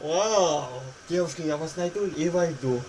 Вау! Девушки, я вас найду и войду.